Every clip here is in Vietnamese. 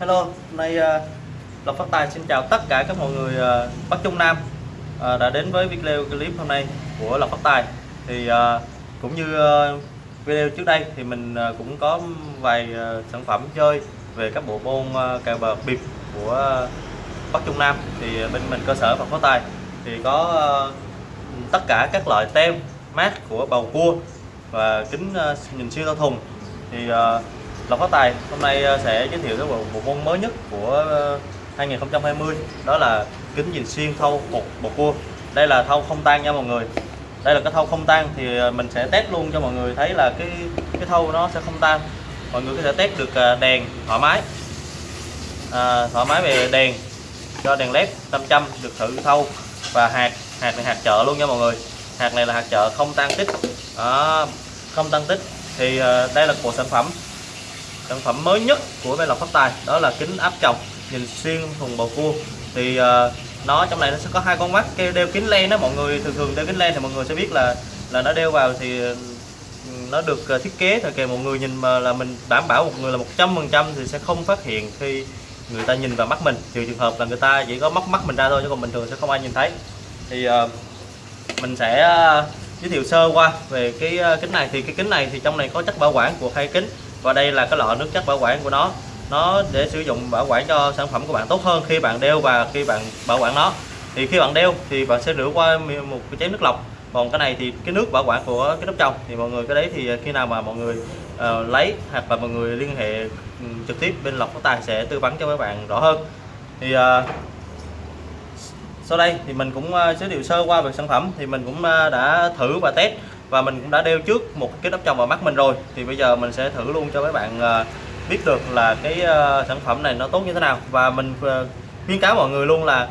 Hello, hôm nay uh, Lộc Phát Tài xin chào tất cả các mọi người uh, Bắc Trung Nam uh, đã đến với video clip hôm nay của Lộc Phát Tài. Thì uh, cũng như uh, video trước đây thì mình uh, cũng có vài uh, sản phẩm chơi về các bộ môn uh, cờ bạc bịp của uh, Bắc Trung Nam. Thì bên mình cơ sở Lộc Phát Tài thì có uh, tất cả các loại tem mát của bầu cua và kính uh, nhìn siêu to thùng. Thì uh, Lộc Phát Tài hôm nay ờ, sẽ giới thiệu tới bộ, bộ môn mới nhất của ờ, 2020 đó là kính nhìn xuyên thâu một bộ cua. Đây là thâu không tan nha mọi người. Đây là cái thâu không tan thì ờ, mình sẽ test luôn cho mọi người thấy là cái cái thâu nó sẽ không tan. Mọi người có thể test được đèn thoải mái. À, thoải mái về đèn cho đèn led 500 được thử thâu và hạt hạt này hạt chợ luôn nha mọi người. Hạt này là hạt chợ không tan tích. Đó, không tan tích thì đây là bộ sản phẩm sản phẩm mới nhất của máy lọc phát tài đó là kính áp tròng nhìn xuyên thùng bầu cua. Thì uh, nó trong này nó sẽ có hai con mắt cái đeo kính len đó mọi người thường thường đeo kính len thì mọi người sẽ biết là là nó đeo vào thì nó được ờ, thiết kế rồi kỳ một người nhìn mà là mình đảm bảo một người là 100% thì sẽ không phát hiện khi người ta nhìn vào mắt mình. Trừ trường hợp là người ta chỉ có móc mắt mình ra thôi chứ còn bình thường sẽ không ai nhìn thấy. Thì uh, mình sẽ uh, giới thiệu sơ qua về cái uh, kính này. Thì cái kính này thì trong này có chất bảo quản của hai kính và đây là cái lọ nước chất bảo quản của nó. Nó để sử dụng bảo quản cho sản phẩm của bạn tốt hơn khi bạn đeo và khi bạn bảo quản nó. Thì khi bạn đeo thì bạn sẽ rửa qua một cái chén nước lọc. Còn cái này thì cái nước bảo quản của cái nắp trong. Thì mọi người cái đấy thì khi nào mà mọi người uh, lấy hoặc là mọi người liên hệ ừ, trực tiếp bên lọc phát tài sẽ tư vấn cho các bạn rõ hơn. Thì uh, sau đây thì mình cũng ờ, giới thiệu sơ qua về sản phẩm. Thì mình cũng đã thử và test và mình cũng đã đeo trước một cái nắp trong vào mắt mình rồi. Thì bây giờ mình sẽ thử luôn cho các bạn ờ, biết được là cái ờ, sản phẩm này nó tốt như thế nào. Và mình ờ, khuyến cáo mọi người luôn là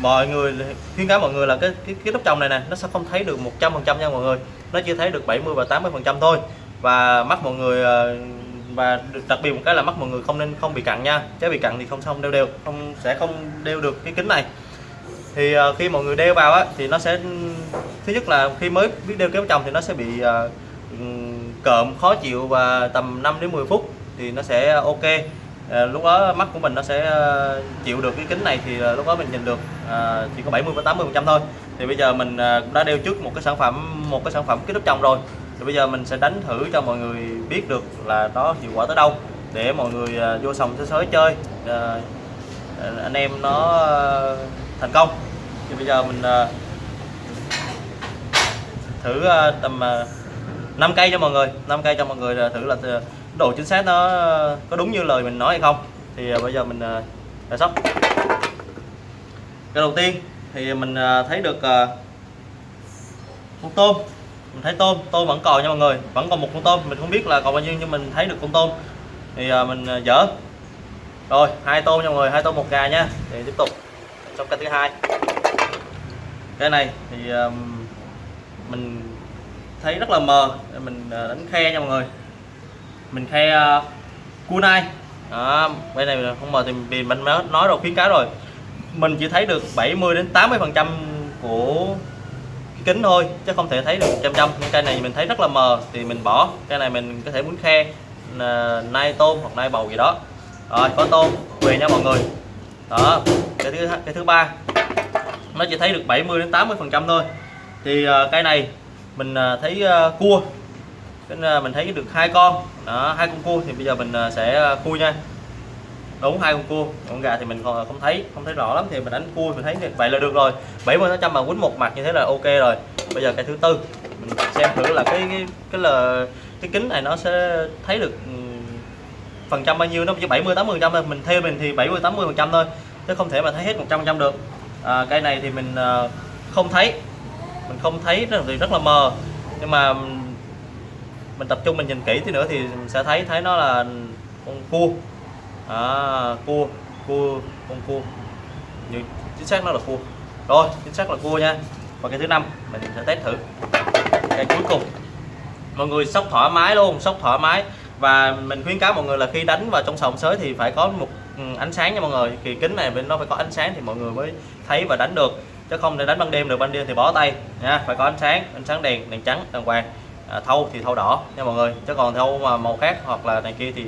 mọi người khuyến cáo mọi người là cái cái, cái nắp trong này nè nó sẽ không thấy được 100% nha mọi người. Nó chỉ thấy được 70 và 80% thôi. Và mắt mọi người và đặc biệt một cái là mắt mọi người không nên không bị cặn nha. Chứ bị cặn thì không xong đeo đều không sẽ không đeo được cái kính này thì uh, khi mọi người đeo vào á thì nó sẽ thứ nhất là khi mới biết đeo kéo chồng thì nó sẽ bị uh, cộm khó chịu và tầm 5 đến 10 phút thì nó sẽ ok. Ờ, lúc đó mắt của mình nó sẽ ờ, chịu được cái kính này thì lúc đó mình nhìn được ờ, chỉ có 70 và 80 phần trăm thôi. Thì bây giờ mình cũng đã đeo trước một cái sản phẩm một cái sản phẩm kính ốp chồng rồi. Thì bây giờ mình sẽ đánh thử cho mọi người biết được là nó hiệu quả tới đâu để mọi người vô sòng sới sới chơi. Ờ, anh em nó thành công. Thì bây giờ mình ờ, thử ờ, tầm ờ, 5 cây cho mọi người. 5 cây cho mọi người thử là độ chính xác nó có đúng như lời mình nói hay không. Thì bây giờ mình ờ, đã sóc. Cái đầu tiên thì mình thấy được con tôm. Mình thấy tôm tôm vẫn còn nha mọi người. Vẫn còn một con tôm. Mình không biết là còn bao nhiêu nhưng mình thấy được con tôm. Thì mình dở. Dỡ rồi hai tôm nha mọi người. Hai tôm một gà nha. Thì tiếp tục trong cái thứ hai. Cái này thì um, mình thấy rất là mờ mình ờ, đánh khe nha mọi người. Mình khe ờ, uh, cua nai đó, bên này không mờ thì vì mình nói rồi khuyến cáo rồi. Mình chỉ thấy được 70 đến 80 phần trăm của kính thôi chứ không thể thấy được trăm trăm. Cây này mình thấy rất là mờ thì mình bỏ. Cây này mình có thể muốn khe ờ, nai tôm hoặc nai bầu gì đó. Rồi có tôm về nha mọi người. Đó cái thứ cái thứ ba, nó chỉ thấy được 70 đến 80 phần trăm thôi. Thì ờ, cái cây này mình ờ, thấy ờ, cua. Cái mình thấy được hai con. Đó, hai con cua thì bây giờ mình sẽ cua nha. Đúng, hai con cua. Con gà thì mình còn không thấy không thấy rõ lắm. Thì mình đánh cua mình thấy vậy là được rồi. 70 phần trăm mà quýnh một mặt như thế là ok rồi. Bây giờ cái thứ tư, mình xem thử là cái cái cái là cái kính này nó sẽ thấy được phần trăm bao nhiêu. Nó chỉ 70 80 phần trăm thôi. Mình theo mình thì 70 80 phần trăm thôi chứ không thể mà thấy hết 100 phần trăm được. À, cây này thì mình à, không thấy. Mình không thấy rất, thì rất là mờ. Nhưng mà mình tập trung mình nhìn kỹ tí nữa thì mình sẽ thấy thấy nó là con cua à, cua cua con cua như chính xác nó là cua rồi chính xác là cua nha. Và cái thứ năm mình sẽ test thử. Cái cuối cùng. Mọi người sóc thoải mái luôn sóc thoải mái. Và mình khuyến cáo mọi người là khi đánh vào trong sòng sới thì phải có một Ừ, ánh sáng nha mọi người. Thì kính này bên nó phải có ánh sáng thì mọi người mới thấy và đánh được. Chứ không thể đánh ban đêm được ban đêm thì bó tay nha phải có ánh sáng ánh sáng đèn đèn trắng đàng hoàng. À, thâu thì thâu đỏ nha mọi người. Chứ còn thâu mà màu khác hoặc là này kia thì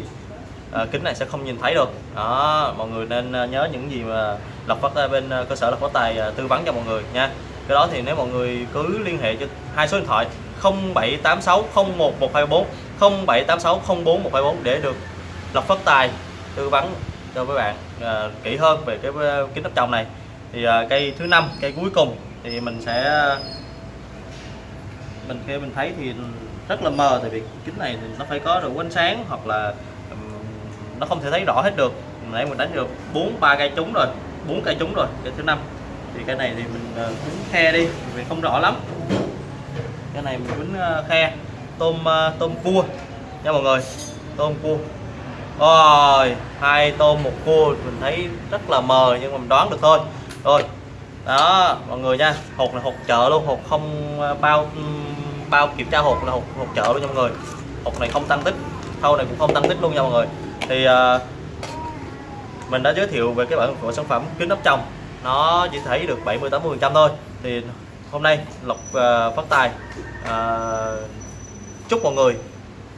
à, kính này sẽ không nhìn thấy được. Đó mọi người nên à, nhớ những gì mà lộc phát bên à, cơ sở lộc phát tài à, tư vấn cho mọi người nha. Cái đó thì nếu mọi người cứ liên hệ cho hai số điện thoại 0786 01124 0786 04124 để được lộc phát tài tư vấn cho các bạn à, kỹ hơn về cái ờ, kính áp tròng này. Thì à, cây thứ năm cây cuối cùng thì mình sẽ mình khi mình thấy thì rất là mờ tại vì kính này thì nó phải có được ánh sáng hoặc là nó không thể thấy rõ hết được. Nãy mình đánh được bốn ba cây trúng rồi bốn cây trúng rồi cái thứ năm. Thì cái này thì mình ờ, quýnh khe đi vì không rõ lắm. Cái này mình quýnh khe tôm tôm cua. Nha mọi người tôm cua rồi hai tôm một cua mình thấy rất là mờ nhưng mà mình đoán được thôi. Rồi đó mọi người nha hột là hột chợ luôn hột không à, bao bao kiểm tra hột là hột hột chợ luôn nha mọi người. Hột này không tăng tích thau này cũng không tăng tích luôn nha mọi người. Thì ờ, mình đã giới thiệu về cái bản của sản phẩm kính ốp chồng nó chỉ thấy được 70 80 phần trăm thôi. Thì hôm nay lộc ờ, phát tài ờ, chúc mọi người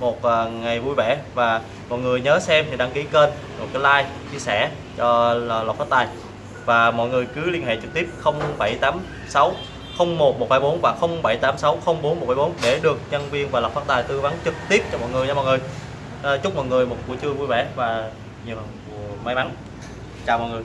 một à, ngày vui vẻ. Và mọi người nhớ xem thì đăng ký kênh, một cái like, chia sẻ cho lộc phát tài. Và mọi người cứ liên hệ trực tiếp 0786 01124 và 0786 04174 để được nhân viên và lộc phát tài tư vấn trực tiếp cho mọi người nha mọi người. À, chúc mọi người một buổi trưa vui vẻ và nhiều may mắn. Chào mọi người.